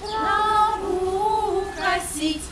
траву косить.